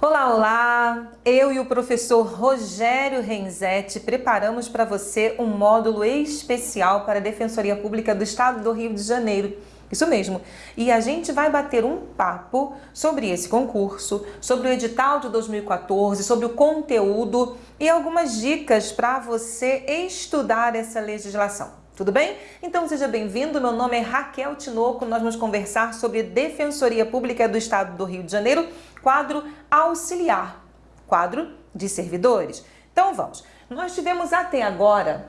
Olá, olá! Eu e o professor Rogério Renzetti preparamos para você um módulo especial para a Defensoria Pública do Estado do Rio de Janeiro. Isso mesmo. E a gente vai bater um papo sobre esse concurso, sobre o edital de 2014, sobre o conteúdo e algumas dicas para você estudar essa legislação. Tudo bem? Então seja bem-vindo, meu nome é Raquel Tinoco, nós vamos conversar sobre Defensoria Pública do Estado do Rio de Janeiro, quadro auxiliar, quadro de servidores. Então vamos, nós tivemos até agora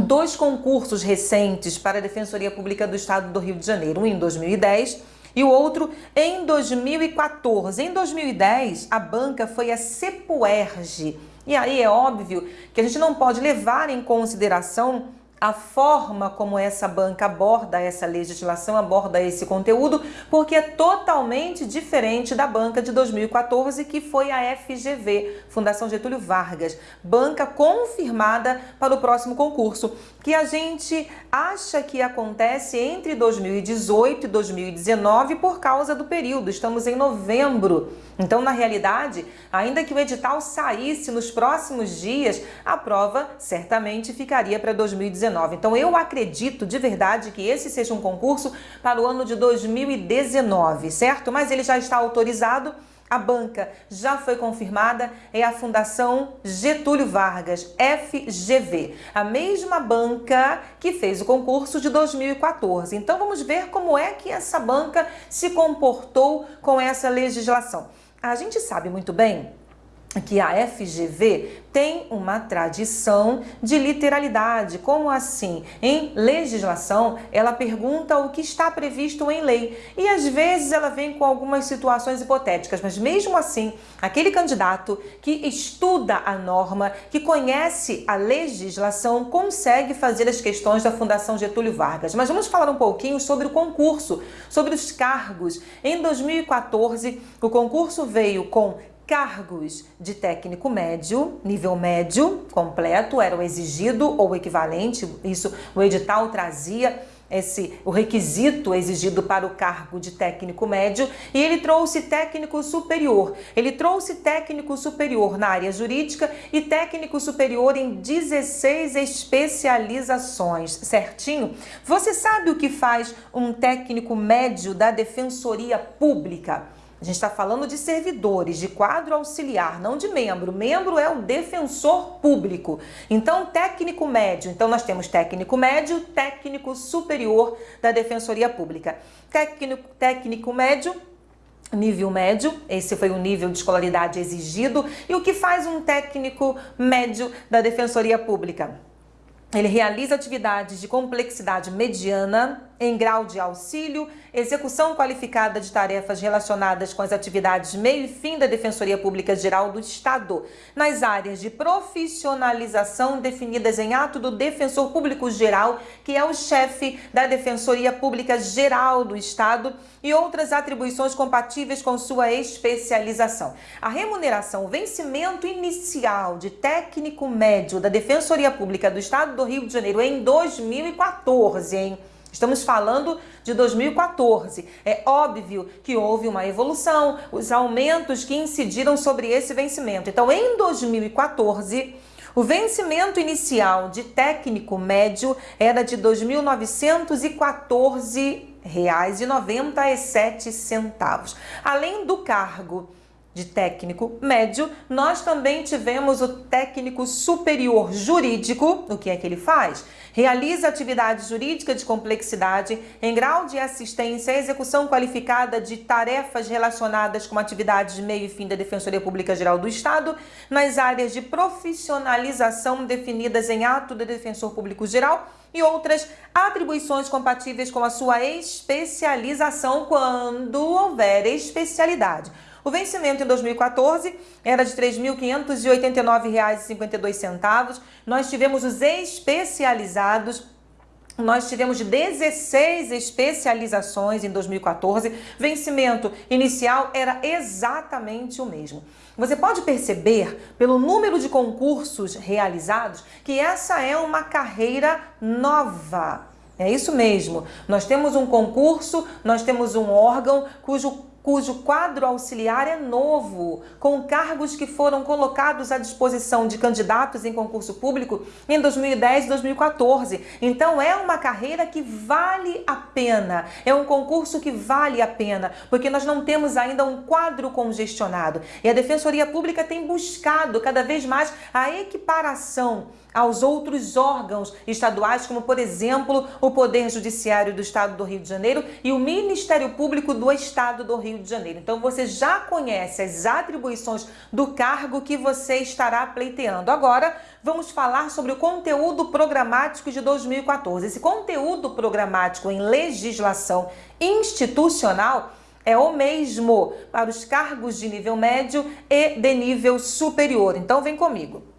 dois concursos recentes para a Defensoria Pública do Estado do Rio de Janeiro, um em 2010 e o outro em 2014. Em 2010, a banca foi a Cepuerge. E aí é óbvio que a gente não pode levar em consideração a forma como essa banca aborda essa legislação, aborda esse conteúdo, porque é totalmente diferente da banca de 2014, que foi a FGV, Fundação Getúlio Vargas, banca confirmada para o próximo concurso, que a gente acha que acontece entre 2018 e 2019 por causa do período, estamos em novembro. Então, na realidade, ainda que o edital saísse nos próximos dias, a prova certamente ficaria para 2019. Então eu acredito de verdade que esse seja um concurso para o ano de 2019, certo? Mas ele já está autorizado. A banca já foi confirmada, é a Fundação Getúlio Vargas, FGV, a mesma banca que fez o concurso de 2014. Então vamos ver como é que essa banca se comportou com essa legislação. A gente sabe muito bem que a FGV tem uma tradição de literalidade. Como assim? Em legislação, ela pergunta o que está previsto em lei. E às vezes ela vem com algumas situações hipotéticas, mas mesmo assim, aquele candidato que estuda a norma, que conhece a legislação, consegue fazer as questões da Fundação Getúlio Vargas. Mas vamos falar um pouquinho sobre o concurso, sobre os cargos. Em 2014, o concurso veio com cargos de técnico médio, nível médio completo, era o exigido ou equivalente, isso o edital trazia esse o requisito exigido para o cargo de técnico médio e ele trouxe técnico superior. Ele trouxe técnico superior na área jurídica e técnico superior em 16 especializações, certinho? Você sabe o que faz um técnico médio da Defensoria Pública? A gente está falando de servidores, de quadro auxiliar, não de membro. Membro é o defensor público. Então, técnico médio. Então, nós temos técnico médio, técnico superior da Defensoria Pública. Técnico, técnico médio nível médio, esse foi o nível de escolaridade exigido. E o que faz um técnico médio da Defensoria Pública? Ele realiza atividades de complexidade mediana, em grau de auxílio, execução qualificada de tarefas relacionadas com as atividades meio e fim da Defensoria Pública Geral do Estado, nas áreas de profissionalização definidas em ato do Defensor Público Geral, que é o chefe da Defensoria Pública Geral do Estado, e outras atribuições compatíveis com sua especialização. A remuneração, o vencimento inicial de técnico médio da Defensoria Pública do Estado do Rio de Janeiro em 2014, hein? Estamos falando de 2014. É óbvio que houve uma evolução, os aumentos que incidiram sobre esse vencimento. Então, em 2014, o vencimento inicial de técnico médio era de R$ 2.914,97. Além do cargo de técnico médio, nós também tivemos o técnico superior jurídico. O que é que ele faz? Realiza atividade jurídica de complexidade em grau de assistência à execução qualificada de tarefas relacionadas com atividades de meio e fim da Defensoria Pública Geral do Estado nas áreas de profissionalização definidas em ato do Defensor Público Geral e outras atribuições compatíveis com a sua especialização quando houver especialidade. O vencimento em 2014 era de R$ 3.589,52. Nós tivemos os especializados nós tivemos 16 especializações em 2014, vencimento inicial era exatamente o mesmo. Você pode perceber, pelo número de concursos realizados, que essa é uma carreira nova. É isso mesmo. Nós temos um concurso, nós temos um órgão cujo cujo quadro auxiliar é novo, com cargos que foram colocados à disposição de candidatos em concurso público em 2010 e 2014. Então é uma carreira que vale a pena, é um concurso que vale a pena, porque nós não temos ainda um quadro congestionado. E a Defensoria Pública tem buscado cada vez mais a equiparação aos outros órgãos estaduais, como por exemplo o Poder Judiciário do Estado do Rio de Janeiro e o Ministério Público do Estado do Rio de Janeiro. Então você já conhece as atribuições do cargo que você estará pleiteando. Agora vamos falar sobre o conteúdo programático de 2014. Esse conteúdo programático em legislação institucional é o mesmo para os cargos de nível médio e de nível superior. Então vem comigo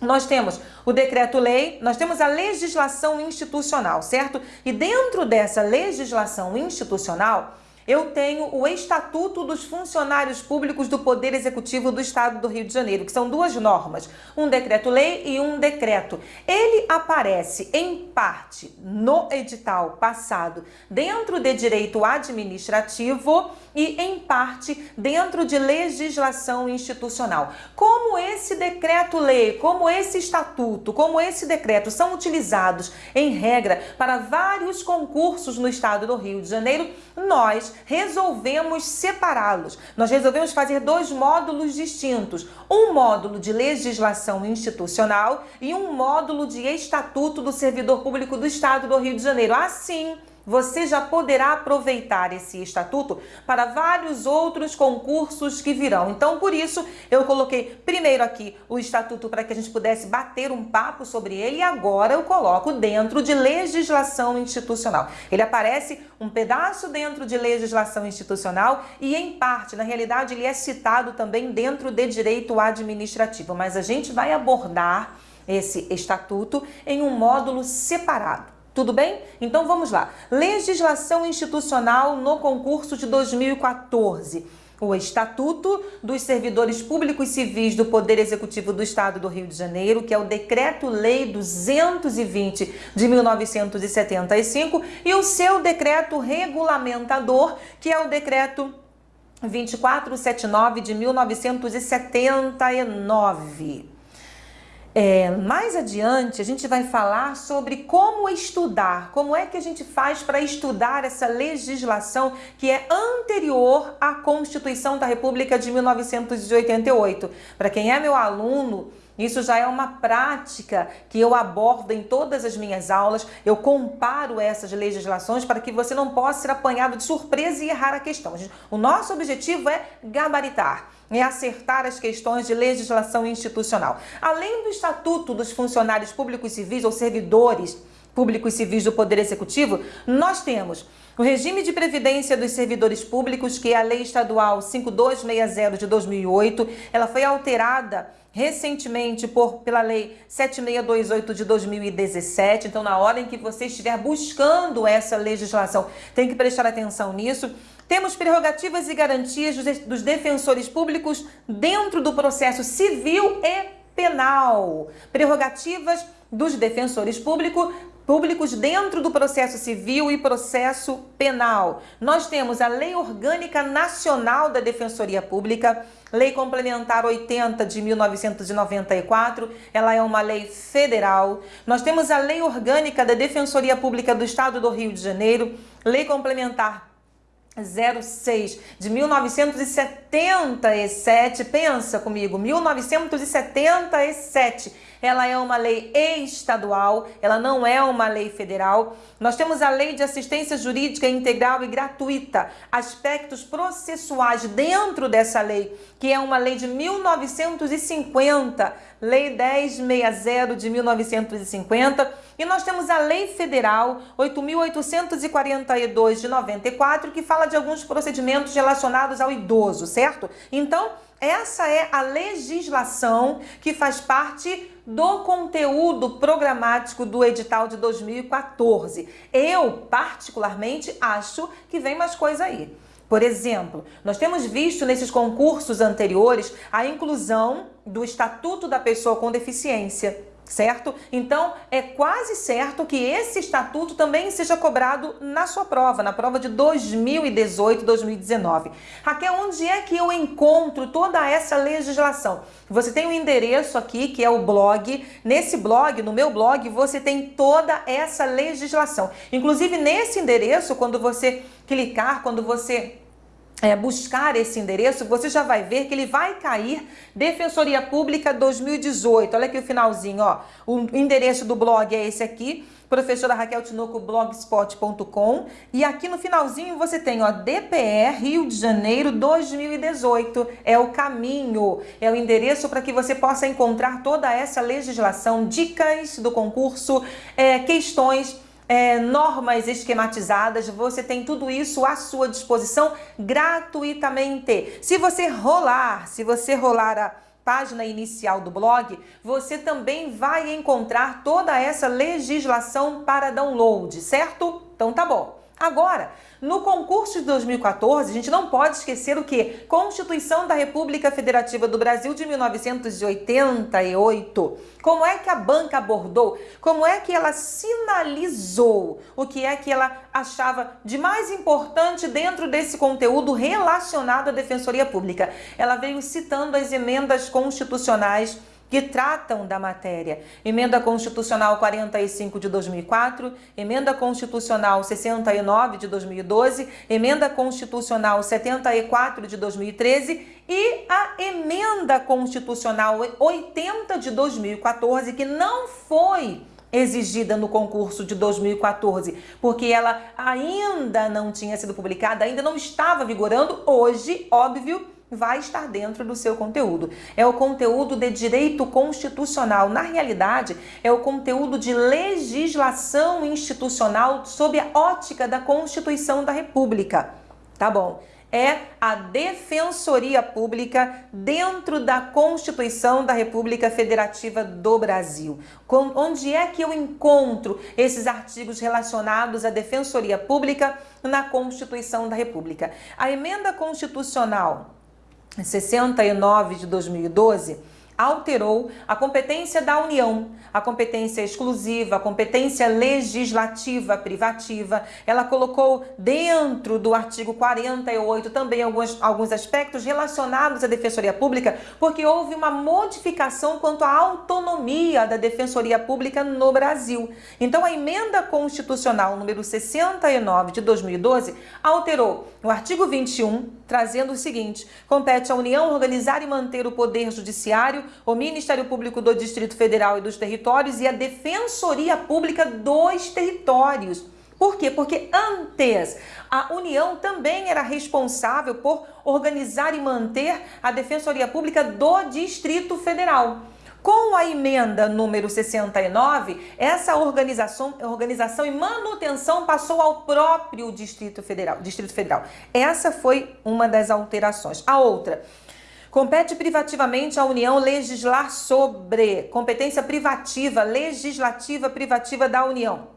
nós temos o decreto-lei, nós temos a legislação institucional, certo? E dentro dessa legislação institucional, eu tenho o Estatuto dos Funcionários Públicos do Poder Executivo do Estado do Rio de Janeiro, que são duas normas, um decreto-lei e um decreto. Ele aparece em parte no edital passado dentro de direito administrativo e em parte dentro de legislação institucional. Como esse decreto-lei, como esse estatuto, como esse decreto são utilizados em regra para vários concursos no estado do Rio de Janeiro, nós resolvemos separá-los. Nós resolvemos fazer dois módulos distintos: um módulo de legislação institucional e um módulo de estatuto do servidor público do Estado do Rio de Janeiro. Assim, você já poderá aproveitar esse estatuto para vários outros concursos que virão. Então, por isso, eu coloquei primeiro aqui o estatuto para que a gente pudesse bater um papo sobre ele e agora eu coloco dentro de legislação institucional. Ele aparece um pedaço dentro de legislação institucional e em parte, na realidade, ele é citado também dentro de direito administrativo, mas a gente vai abordar esse estatuto em um módulo separado. Tudo bem? Então vamos lá. Legislação institucional no concurso de 2014 o Estatuto dos Servidores Públicos Civis do Poder Executivo do Estado do Rio de Janeiro, que é o Decreto-Lei 220 de 1975, e o seu decreto regulamentador, que é o Decreto 2479 de 1979. É, mais adiante, a gente vai falar sobre como estudar, como é que a gente faz para estudar essa legislação que é anterior à Constituição da República de 1988. Para quem é meu aluno, isso já é uma prática que eu abordo em todas as minhas aulas. Eu comparo essas legislações para que você não possa ser apanhado de surpresa e errar a questão. O nosso objetivo é gabaritar é acertar as questões de legislação institucional. Além do Estatuto dos Funcionários Públicos Civis ou Servidores Públicos Civis do Poder Executivo, nós temos o regime de previdência dos servidores públicos, que é a Lei Estadual 5260 de 2008, ela foi alterada recentemente por, pela Lei 7628 de 2017. Então, na hora em que você estiver buscando essa legislação, tem que prestar atenção nisso. Temos prerrogativas e garantias dos defensores públicos dentro do processo civil e penal. Prerrogativas dos defensores públicos públicos dentro do processo civil e processo penal. Nós temos a Lei Orgânica Nacional da Defensoria Pública, Lei Complementar 80 de 1994, ela é uma lei federal. Nós temos a Lei Orgânica da Defensoria Pública do Estado do Rio de Janeiro, Lei Complementar 06 de 1977. Pensa comigo, 1977 ela é uma lei estadual, ela não é uma lei federal. Nós temos a Lei de Assistência Jurídica Integral e Gratuita, aspectos processuais dentro dessa lei, que é uma lei de 1950, Lei 1060 de 1950, e nós temos a Lei Federal 8842 de 94, que fala de alguns procedimentos relacionados ao idoso, certo? Então, essa é a legislação que faz parte do conteúdo programático do edital de 2014. Eu, particularmente, acho que vem mais coisa aí. Por exemplo, nós temos visto nesses concursos anteriores a inclusão do Estatuto da Pessoa com Deficiência certo? Então, é quase certo que esse estatuto também seja cobrado na sua prova, na prova de 2018, 2019. Raquel, onde é que eu encontro toda essa legislação? Você tem um endereço aqui, que é o blog. Nesse blog, no meu blog, você tem toda essa legislação. Inclusive, nesse endereço, quando você clicar, quando você é, buscar esse endereço, você já vai ver que ele vai cair Defensoria Pública 2018. Olha aqui o finalzinho, ó. O endereço do blog é esse aqui, professora Raquel Tinoco, blogspot.com. E aqui no finalzinho você tem, ó, DPR Rio de Janeiro 2018. É o caminho, é o endereço para que você possa encontrar toda essa legislação, dicas do concurso, é, questões é, normas esquematizadas, você tem tudo isso à sua disposição gratuitamente. Se você rolar, se você rolar a página inicial do blog, você também vai encontrar toda essa legislação para download, certo? Então tá bom. Agora, no concurso de 2014, a gente não pode esquecer o que? Constituição da República Federativa do Brasil de 1988. Como é que a banca abordou? Como é que ela sinalizou o que é que ela achava de mais importante dentro desse conteúdo relacionado à Defensoria Pública? Ela veio citando as emendas constitucionais que tratam da matéria. Emenda Constitucional 45 de 2004, Emenda Constitucional 69 de 2012, Emenda Constitucional 74 de 2013 e a Emenda Constitucional 80 de 2014, que não foi exigida no concurso de 2014, porque ela ainda não tinha sido publicada, ainda não estava vigorando, hoje, óbvio, vai estar dentro do seu conteúdo. É o conteúdo de direito constitucional. Na realidade, é o conteúdo de legislação institucional sob a ótica da Constituição da República. Tá bom? É a Defensoria Pública dentro da Constituição da República Federativa do Brasil. Onde é que eu encontro esses artigos relacionados à Defensoria Pública na Constituição da República? A emenda constitucional 69 de 2012 alterou a competência da União, a competência exclusiva, a competência legislativa privativa. Ela colocou dentro do artigo 48 também alguns, alguns aspectos relacionados à Defensoria Pública, porque houve uma modificação quanto à autonomia da Defensoria Pública no Brasil. Então, a emenda constitucional número 69 de 2012 alterou o artigo 21, trazendo o seguinte: compete à União organizar e manter o poder judiciário o Ministério Público do Distrito Federal e dos Territórios e a Defensoria Pública dos Territórios. Por quê? Porque antes a União também era responsável por organizar e manter a Defensoria Pública do Distrito Federal. Com a emenda número 69, essa organização, organização e manutenção passou ao próprio Distrito Federal, Distrito Federal. Essa foi uma das alterações. A outra, Compete privativamente à União legislar sobre competência privativa, legislativa privativa da União.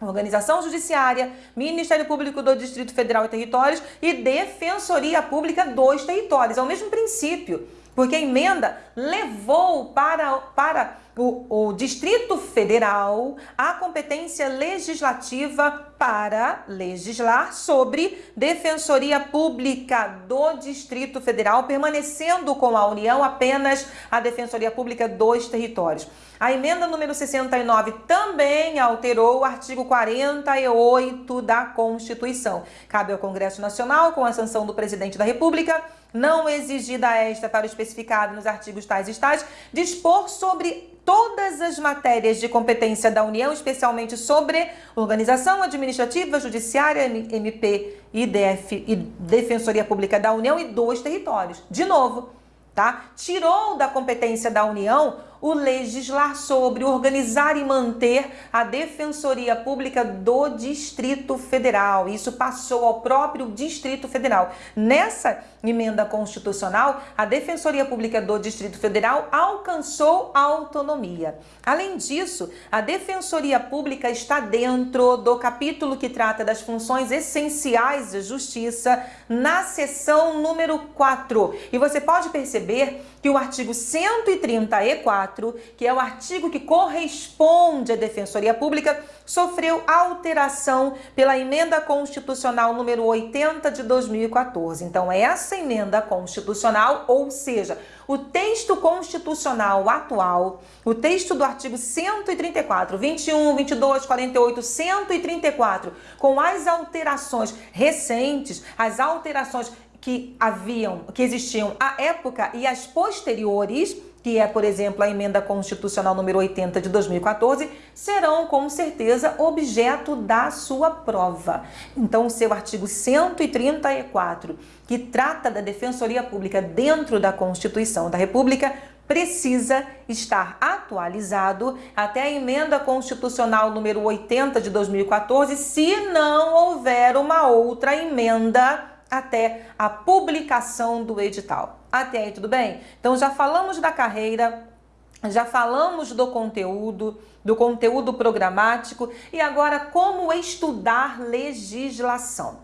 Organização Judiciária, Ministério Público do Distrito Federal e Territórios e Defensoria Pública dos Territórios. É o mesmo princípio, porque a emenda levou para, para o, o Distrito Federal a competência legislativa para legislar sobre Defensoria Pública do Distrito Federal, permanecendo com a União apenas a Defensoria Pública dos territórios. A emenda número 69 também alterou o artigo 48 da Constituição. Cabe ao Congresso Nacional, com a sanção do Presidente da República, não exigida esta para o especificado nos artigos tais e tais, dispor sobre todas as matérias de competência da União, especialmente sobre organização administrativa, judiciária, MP, IDF e Defensoria Pública da União e dos territórios. De novo, tá? Tirou da competência da União o legislar sobre, organizar e manter a Defensoria Pública do Distrito Federal. Isso passou ao próprio Distrito Federal. Nessa emenda constitucional, a Defensoria Pública do Distrito Federal alcançou autonomia. Além disso, a Defensoria Pública está dentro do capítulo que trata das funções essenciais da justiça na seção número 4. E você pode perceber que o artigo 134, que é o artigo que corresponde à Defensoria Pública, sofreu alteração pela emenda constitucional número 80 de 2014. Então, essa emenda constitucional, ou seja, o texto constitucional atual, o texto do artigo 134, 21, 22, 48, 134, com as alterações recentes, as alterações que haviam, que existiam à época e as posteriores, que é, por exemplo, a emenda constitucional número 80 de 2014, serão com certeza objeto da sua prova. Então, o seu artigo 134, que trata da Defensoria Pública dentro da Constituição da República, precisa estar atualizado até a emenda constitucional número 80 de 2014, se não houver uma outra emenda até a publicação do edital. Até aí, tudo bem? Então já falamos da carreira, já falamos do conteúdo, do conteúdo programático e agora como estudar legislação.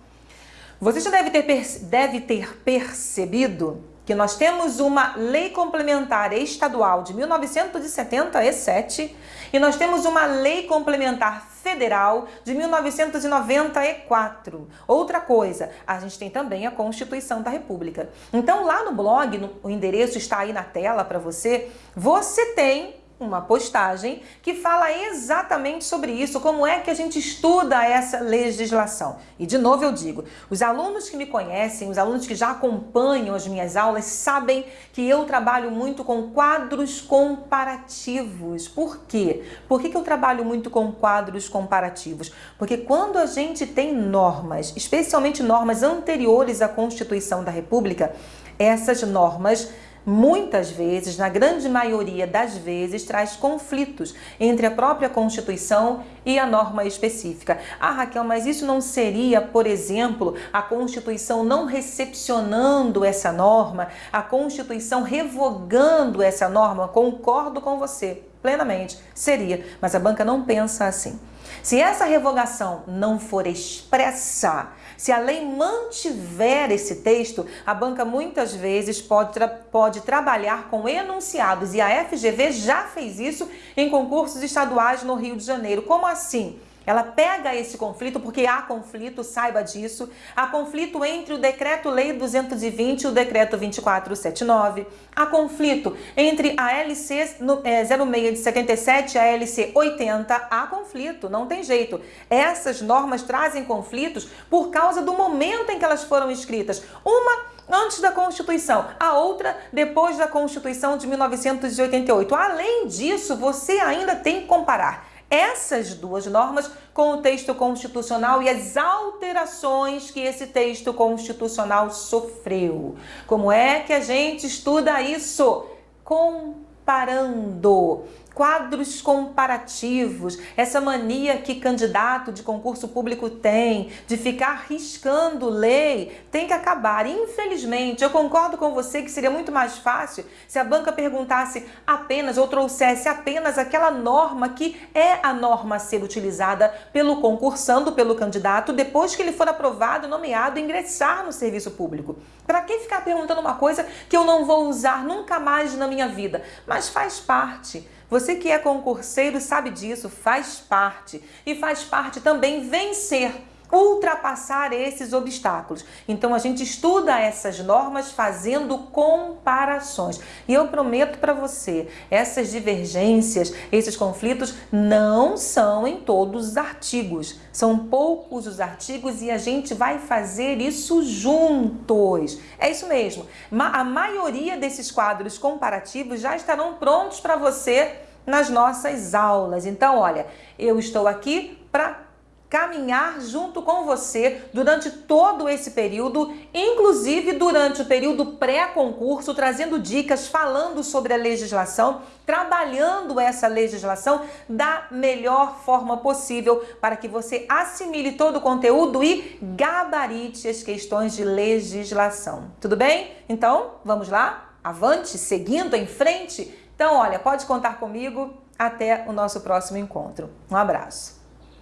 Você já deve ter, deve ter percebido que nós temos uma lei complementar estadual de 1977 e nós temos uma lei complementar federal de 1994. Outra coisa, a gente tem também a Constituição da República. Então lá no blog, no, o endereço está aí na tela para você, você tem uma postagem que fala exatamente sobre isso, como é que a gente estuda essa legislação. E de novo eu digo, os alunos que me conhecem, os alunos que já acompanham as minhas aulas, sabem que eu trabalho muito com quadros comparativos. Por quê? Por que, que eu trabalho muito com quadros comparativos? Porque quando a gente tem normas, especialmente normas anteriores à Constituição da República, essas normas muitas vezes, na grande maioria das vezes, traz conflitos entre a própria Constituição e a norma específica. Ah, Raquel, mas isso não seria, por exemplo, a Constituição não recepcionando essa norma, a Constituição revogando essa norma? Concordo com você plenamente. Seria, mas a banca não pensa assim. Se essa revogação não for expressa, se a lei mantiver esse texto, a banca muitas vezes pode, tra pode trabalhar com enunciados e a FGV já fez isso em concursos estaduais no Rio de Janeiro. Como assim? Ela pega esse conflito, porque há conflito, saiba disso, há conflito entre o Decreto-Lei 220 e o Decreto 2479, há conflito entre a LC 06 de 77 e a LC 80, há conflito, não tem jeito. Essas normas trazem conflitos por causa do momento em que elas foram escritas. Uma antes da Constituição, a outra depois da Constituição de 1988. Além disso, você ainda tem que comparar essas duas normas com o texto constitucional e as alterações que esse texto constitucional sofreu. Como é que a gente estuda isso? Comparando quadros comparativos, essa mania que candidato de concurso público tem de ficar riscando lei, tem que acabar. Infelizmente, eu concordo com você que seria muito mais fácil se a banca perguntasse apenas ou trouxesse apenas aquela norma que é a norma a ser utilizada pelo concursando, pelo candidato, depois que ele for aprovado, nomeado, ingressar no serviço público. Para que ficar perguntando uma coisa que eu não vou usar nunca mais na minha vida? Mas faz parte. Você que é concurseiro sabe disso, faz parte. E faz parte também vencer ultrapassar esses obstáculos. Então a gente estuda essas normas fazendo comparações. E eu prometo para você, essas divergências, esses conflitos não são em todos os artigos. São poucos os artigos e a gente vai fazer isso juntos. É isso mesmo. A maioria desses quadros comparativos já estarão prontos para você nas nossas aulas. Então, olha, eu estou aqui para caminhar junto com você durante todo esse período, inclusive durante o período pré-concurso, trazendo dicas, falando sobre a legislação, trabalhando essa legislação da melhor forma possível para que você assimile todo o conteúdo e gabarite as questões de legislação. Tudo bem? Então, vamos lá? Avante, seguindo em frente? Então, olha, pode contar comigo. Até o nosso próximo encontro. Um abraço.